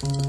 Bye.